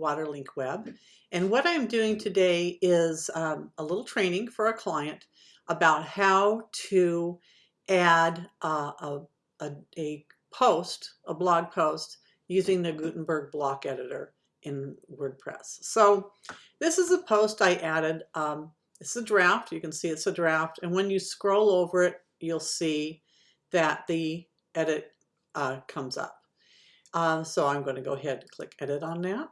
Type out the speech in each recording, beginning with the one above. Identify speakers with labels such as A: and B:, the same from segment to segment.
A: Waterlink Web. And what I'm doing today is um, a little training for a client about how to add a, a, a post, a blog post, using the Gutenberg block editor in WordPress. So this is a post I added. Um, it's a draft. You can see it's a draft. And when you scroll over it, you'll see that the edit uh, comes up. Uh, so I'm going to go ahead and click edit on that.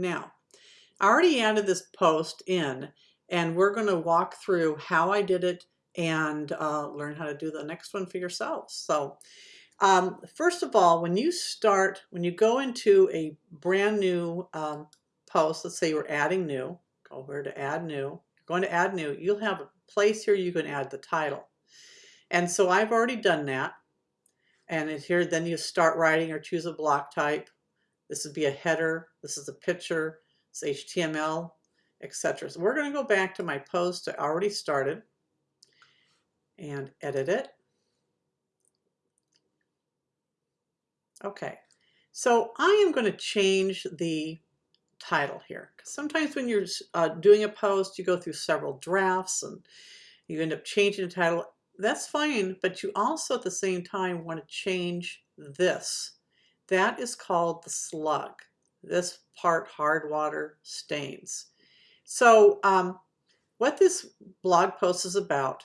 A: Now, I already added this post in and we're going to walk through how I did it and uh, learn how to do the next one for yourselves. So um, first of all, when you start, when you go into a brand new um, post, let's say you're adding new, go over to add new, going to add new, you'll have a place here you can add the title. And so I've already done that. And it's here, then you start writing or choose a block type. This would be a header. This is a picture. It's HTML, etc. So we're going to go back to my post I already started and edit it. Okay, so I am going to change the title here. Sometimes when you're uh, doing a post, you go through several drafts and you end up changing the title that's fine, but you also at the same time want to change this. That is called the slug. This part hard water stains. So um, what this blog post is about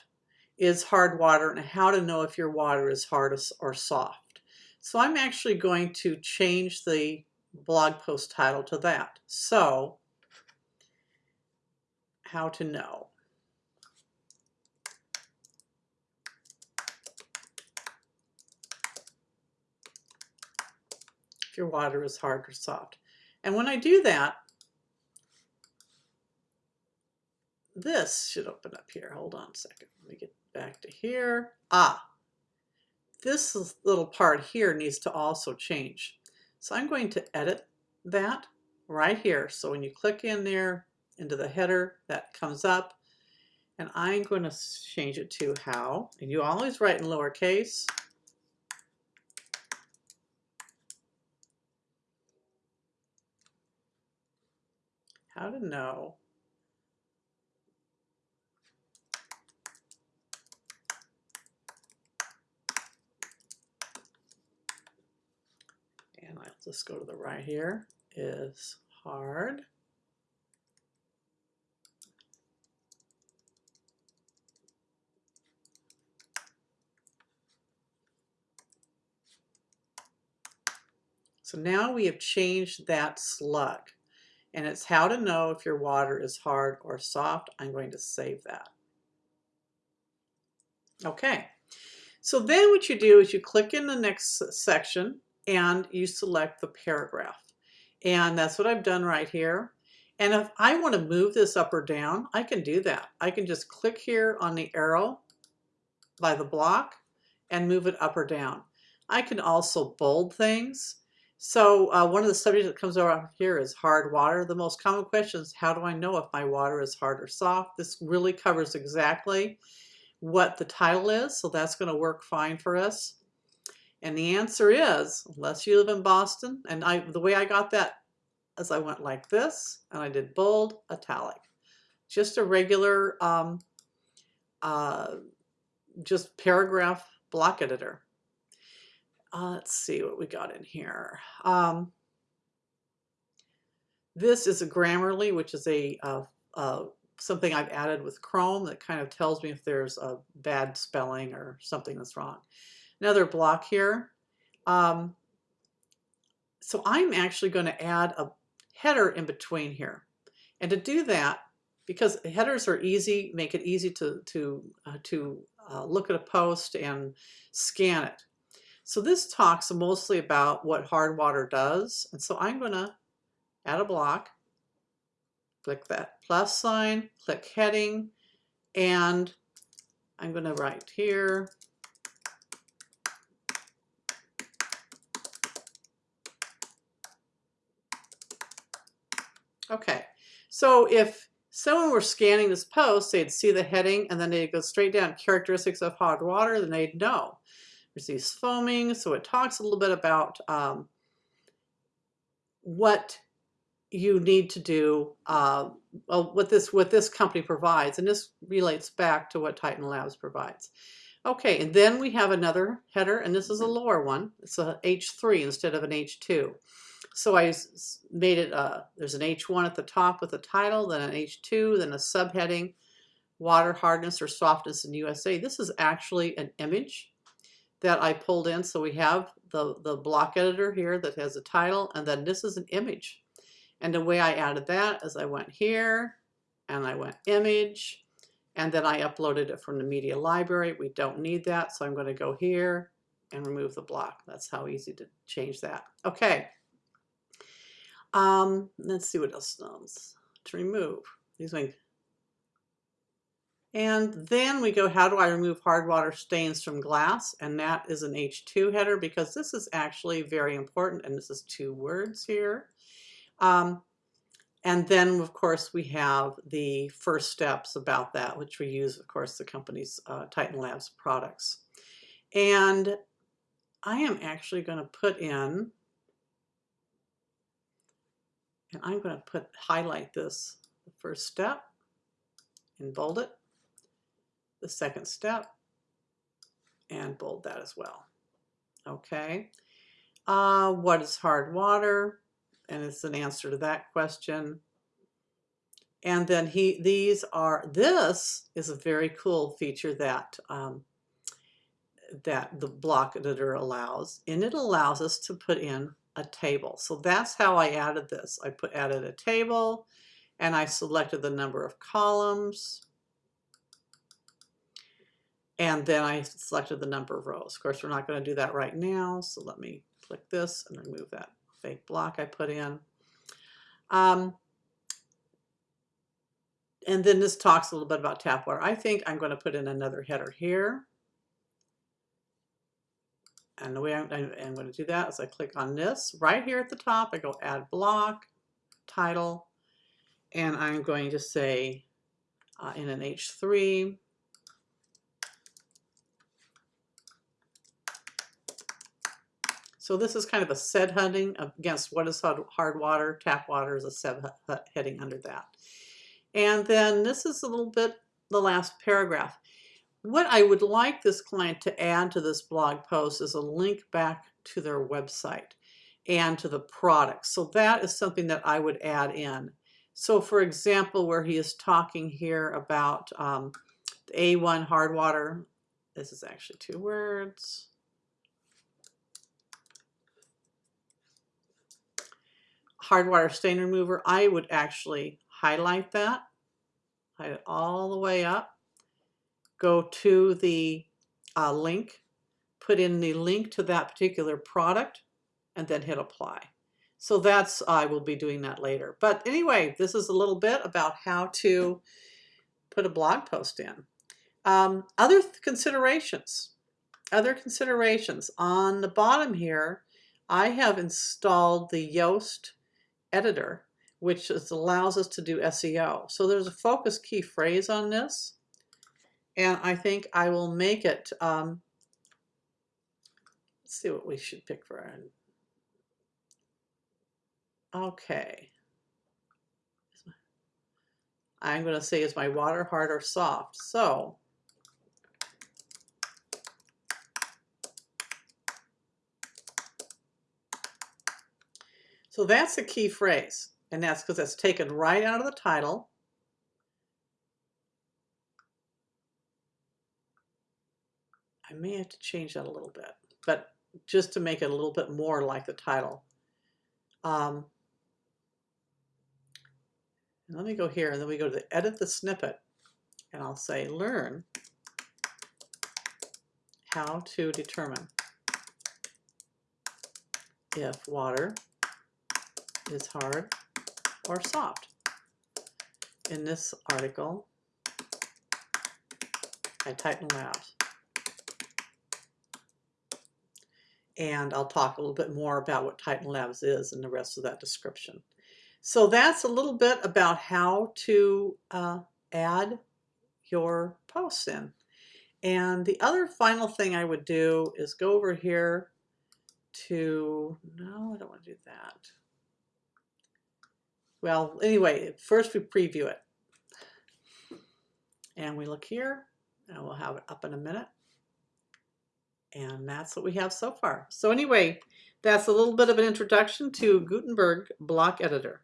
A: is hard water and how to know if your water is hard or soft. So I'm actually going to change the blog post title to that. So, how to know. Your water is hard or soft. And when I do that, this should open up here. Hold on a second. Let me get back to here. Ah, this little part here needs to also change. So I'm going to edit that right here. So when you click in there into the header, that comes up. And I'm going to change it to how. And you always write in lowercase. How to know. And I'll just go to the right here. Is hard. So now we have changed that slug and it's how to know if your water is hard or soft. I'm going to save that. Okay, so then what you do is you click in the next section and you select the paragraph. And that's what I've done right here. And if I want to move this up or down, I can do that. I can just click here on the arrow by the block and move it up or down. I can also bold things. So uh, one of the subjects that comes around here is hard water. The most common question is how do I know if my water is hard or soft? This really covers exactly what the title is, so that's going to work fine for us. And the answer is, unless you live in Boston, and I the way I got that is I went like this, and I did bold, italic. Just a regular, um, uh, just paragraph block editor. Uh, let's see what we got in here. Um, this is a Grammarly, which is a uh, uh, something I've added with Chrome that kind of tells me if there's a bad spelling or something that's wrong. Another block here. Um, so I'm actually going to add a header in between here. And to do that, because headers are easy, make it easy to, to, uh, to uh, look at a post and scan it. So this talks mostly about what hard water does. And so I'm going to add a block, click that plus sign, click heading, and I'm going to write here, Okay, so if someone were scanning this post, they'd see the heading and then they'd go straight down characteristics of hard water, then they'd know. There's foaming, so it talks a little bit about um, what you need to do, uh, what this what this company provides, and this relates back to what Titan Labs provides. Okay, and then we have another header, and this is a lower one. It's a H3 instead of an H2. So I made it, uh, there's an H1 at the top with a title, then an H2, then a subheading, water hardness or softness in USA. This is actually an image that I pulled in. So we have the, the block editor here that has a title, and then this is an image. And the way I added that is I went here, and I went image, and then I uploaded it from the media library. We don't need that, so I'm going to go here and remove the block. That's how easy to change that. Okay. Um, let's see what else to remove. These things. And then we go, how do I remove hard water stains from glass? And that is an H2 header because this is actually very important. And this is two words here. Um, and then, of course, we have the first steps about that, which we use, of course, the company's uh, Titan Labs products. And I am actually going to put in, and I'm going to put highlight this, first step, and bold it, the second step, and bold that as well. Okay. Uh, what is hard water? and it's an answer to that question. And then he, these are, this is a very cool feature that, um, that the block editor allows, and it allows us to put in a table. So that's how I added this. I put added a table, and I selected the number of columns, and then I selected the number of rows. Of course, we're not going to do that right now, so let me click this and remove that fake block I put in. Um, and then this talks a little bit about tap water. I think I'm going to put in another header here. And the way I'm, I'm going to do that is I click on this right here at the top. I go add block, title, and I'm going to say uh, in an H3, So this is kind of a set heading against what is hard water. Tap water is a set heading under that. And then this is a little bit the last paragraph. What I would like this client to add to this blog post is a link back to their website and to the product. So that is something that I would add in. So for example, where he is talking here about um, A1 hard water, this is actually two words. Hardwire stain remover, I would actually highlight that, hide it all the way up, go to the uh, link, put in the link to that particular product, and then hit apply. So that's, I will be doing that later. But anyway, this is a little bit about how to put a blog post in. Um, other considerations, other considerations. On the bottom here, I have installed the Yoast editor, which is, allows us to do SEO. So there's a focus key phrase on this. And I think I will make it, um, let's see what we should pick for our, okay. I'm going to say is my water hard or soft. So So that's a key phrase, and that's because that's taken right out of the title. I may have to change that a little bit, but just to make it a little bit more like the title. Um, let me go here, and then we go to the edit the snippet, and I'll say learn how to determine if water is hard or soft. In this article, I Titan Labs. And I'll talk a little bit more about what Titan Labs is in the rest of that description. So that's a little bit about how to uh, add your posts in. And the other final thing I would do is go over here to, no, I don't want to do that. Well, anyway, first we preview it. And we look here, and we'll have it up in a minute. And that's what we have so far. So anyway, that's a little bit of an introduction to Gutenberg Block Editor.